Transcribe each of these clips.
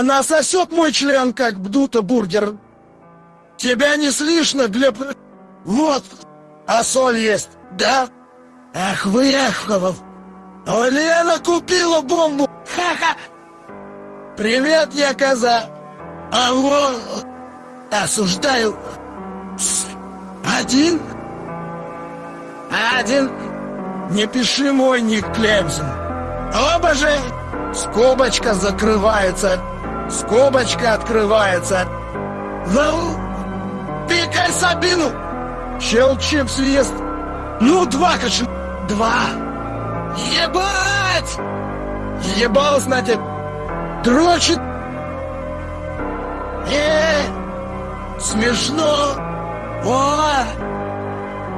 Она сосет мой член, как бдута бургер. Тебя не слышно, Глеб? Вот, а соль есть, да? Ах вы, Аховов! О, Лена купила бомбу! Ха-ха! Привет, я коза! А вот... Осуждаю... Один? Один? Не пиши мой ник Клемзин. Оба же! Скобочка закрывается. Скобочка открывается. Ну, пикай Сабину! Щелчеп съест. Ну, два, каши. Два. Ебать! Ебал, значит, дрочит. Э, смешно. О,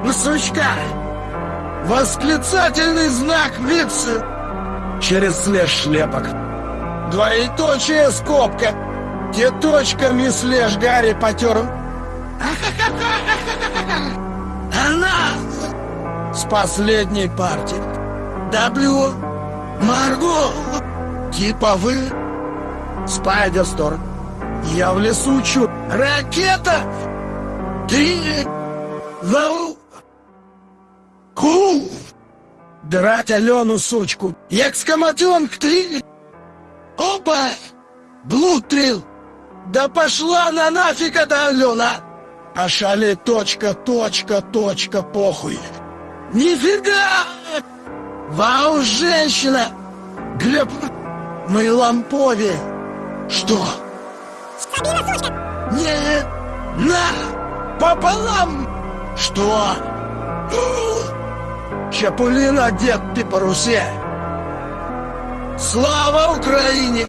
ну, сучка. Восклицательный знак випса. Через слеж шлепок. Двоеточие скобка. Где точками слеж Гарри потер. Она с последней партии. W. Марго. Типа вы. Спайдер Стор. Я в лесу чу. Ракета. Ты. Вау. Ку. Драть Алену, сучку. Экскоматенк, ты. Опа. Блутрил. Да пошла на нафиг эта Алена. Пошали точка, точка, точка, похуй. Нифига! Вау, женщина! Глеб, мы лампове. Что? Сучка! Нет! На! Пополам! Что? Чапулин одет по парусе. Слава Украине!